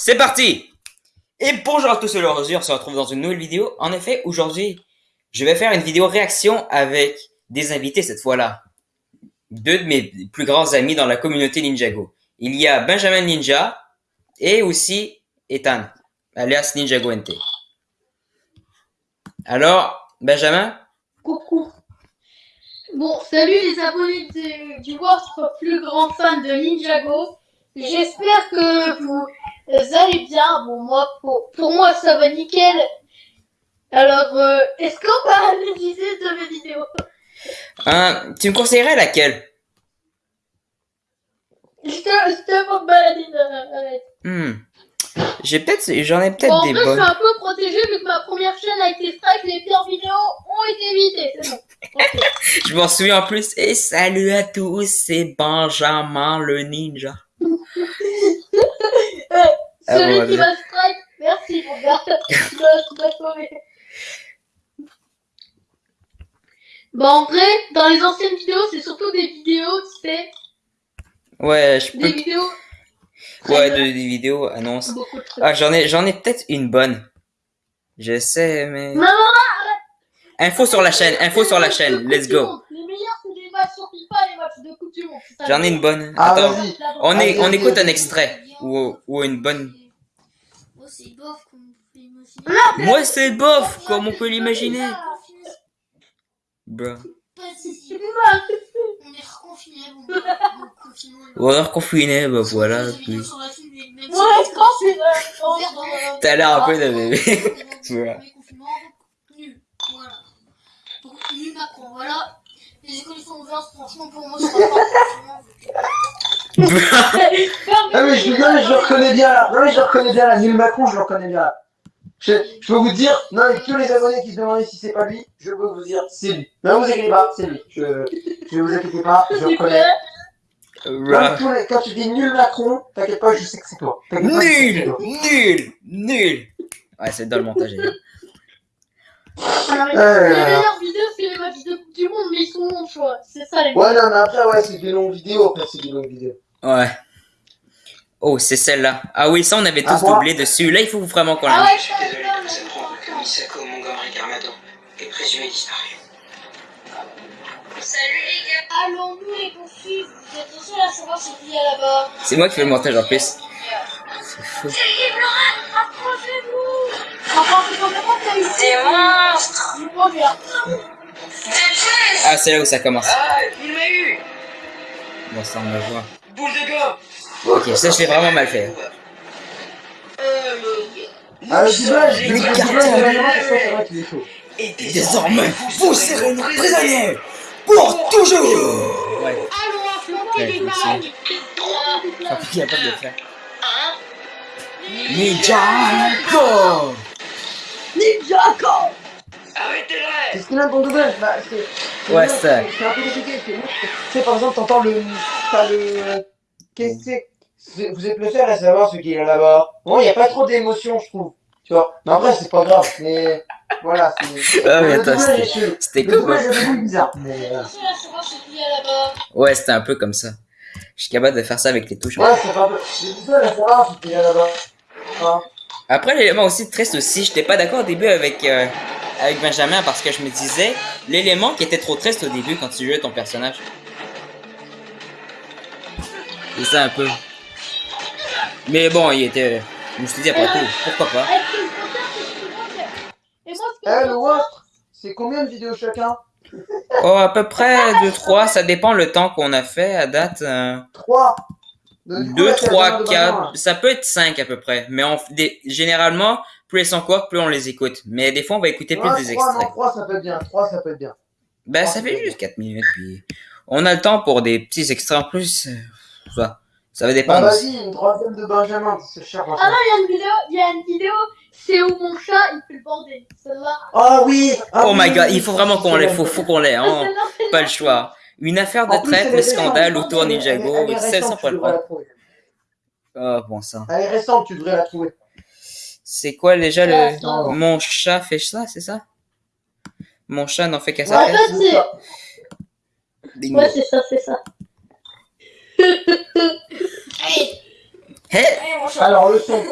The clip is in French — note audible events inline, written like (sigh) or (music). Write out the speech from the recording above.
C'est parti Et bonjour à tous, c'est aujourd'hui, on se retrouve dans une nouvelle vidéo. En effet, aujourd'hui, je vais faire une vidéo réaction avec des invités cette fois-là. Deux de mes plus grands amis dans la communauté Ninjago. Il y a Benjamin Ninja et aussi Ethan, alias Ninjago NT. Alors, Benjamin? Coucou. Bon, salut les abonnés du, du votre plus grand fan de Ninjago. J'espère que vous allez bien. Bon, moi, pour, pour moi, ça va nickel. Alors, euh, est-ce qu'on va analyser de mes vidéos Tu me conseillerais laquelle? Je te, je te montre balader dans Hmm. J'ai peut-être, j'en ai peut-être Bon, en des vrai, je bonnes. suis un peu protégé vu que ma première chaîne a été strike. Les pires vidéos ont été évitées. C'est bon. (laughs) Ok. Je m'en souviens en plus. Et salut à tous, c'est Benjamin le ninja. Ah, celui bon, qui va strike, merci mon gars. (laughs) Bon, en vrai, dans les anciennes vidéos, c'est surtout des vidéos, tu sais, Ouais, je des peux. vidéos. Ouais, de, des vidéos annonces. Ah, j'en ai, j'en ai peut-être une bonne. Je sais, mais. Maman, Info sur la chaîne, info sur la chaîne. Let's go. Les meilleurs, c'est les matchs sur FIFA, les matchs de Coupe du Monde. c'est ça, J'en ai une bonne. Ah, Attends. vas-y. On, est, on écoute un extrait. Ou, ou une bonne. C'est bof comme vous pouvez imaginer. Moi, c'est bof, comme on peut l'imaginer. Bruh. (laughs) On est reconfinés. Bon, (laughs) bon, confinement. Ou alors confiné, bah voilà. C'est c'est T'as l'air un peu bébé. Le (laughs) Voilà. donc, nul. Voilà. Donc, nul Macron, voilà. Les écoles sont ouvertes, franchement, pour moi, va pas. Ah mais je, non, mais je le reconnais bien là. Non mais je le reconnais bien là. Nul Macron, je le reconnais bien là. Je, je peux vous dire, non mais tous les abonnés qui se demandaient si c'est pas lui, je peux vous dire c'est lui. Ne vous inquiétez pas, c'est lui. Je, je vous inquiétez pas, je le reconnais. Les- quand tu dis nul Macron, t'inquiète pas, je sais que c'est toi. Pas, Nul, toi. nul, nul. Ouais, c'est dans le montage. Alors, Ouais, les meilleures vidéos, c'est les matchs de Coupe du Monde, mais ils sont longs, tu vois. C'est ça, les Ouais non mais après ouais c'est des longues vidéos, après c'est des longues vidéos. Ouais. Oh, c'est celle-là. Ah oui, ça, on avait tous Ah, moi doublé dessus. Là, il faut vraiment qu'on Ah la ouais, Je suis ça, désolé apprendre ça. que Misako Montgomery Garmadon est présumé disparu. Salut les gars. Allons-nous les poursuivre Vous êtes les seuls à savoir ce qu'il y a là-bas. C'est moi qui fais le montage en plus. C'est fou. C'est Laurent, approchez-vous. Enfin, c'est complètement t'as eu Des monstres. Ah, c'est là où ça commence. Ah, il m'a eu Bon, ça, on va voir. Boule de gomme Ok, ça, je l'ai vraiment mal fait. Euh, Ah le doublage. Et Désormais, vous serez nos prisonniers pour toujours Ouais, Allons affronter les merci. malades. 3, je suis capable de le faire. 1. Ninjago Arrêtez-le Qu'est-ce qu'il a dans le doublage bah, c'est- Ouais, c'est- ça. C'est un peu compliqué. Tu sais, par exemple, t'entends le. T'as le. Qu'est-ce que c'est Vous êtes le seul à savoir ce qu'il y a là-bas. Bon, il n'y a pas trop d'émotion, je trouve. Tu vois Mais après, c'est pas grave. (laughs) Mais. Voilà, c'est. Ah, mais attends, c'était- cool. bizarre. Ouais, c'était un peu comme ça. Je suis capable de faire ça avec les touches. Ouais, c'est pas. Je suis le seul à savoir ce qu'il y a là-bas. Hein Après, l'élément aussi triste aussi, j'étais pas d'accord au début avec, euh, avec Benjamin parce que je me disais, l'élément qui était trop triste au début quand tu jouais ton personnage. C'est ça un peu. Mais bon, il était. Je me suis dit après tout, pourquoi pas? Avec ce concert, c'est Eh, combien de vidéos chacun? Oh, à peu près 2-3, ça dépend le temps qu'on a fait à date. euh, 3. 2, 3, 4, ça peut être 5 à peu près. Mais on, des, généralement, plus elles sont courtes, plus on les écoute. Mais des fois, on va écouter plus des 3, extraits. non, 3, ça peut être bien. 3, ça peut être bien. Ben, ça fait juste 4 minutes, puis on a le temps pour des petits extraits en plus. euh, Ça, ça va Bah, dépendre. aussi. vas-y, une troisième de Benjamin. C'est cher, Ah non, il y a une vidéo, il y a une vidéo, c'est où mon chat, il fait le bordel. Celle-là. Ah oui ah Oh my oui, god, oui, il faut vraiment qu'on l'ait, faut, faut qu'on l'ait, hein. Celle-là, c'est- Pas le choix. Une affaire de plus, traite, le scandale récente. autour Ninjago, elle est 1600 récente, pour tu le devrais la prendre. trouver. Oh, bon sang. Elle est récente, tu devrais la trouver. C'est quoi déjà Ouais, le. non. Mon chat fait ça, c'est ça? Mon chat n'en fait qu'à Ouais, sa tête c'est- ça. Bingo. Ouais, c'est ça, c'est ça. Allez, mon chat. Alors, le son.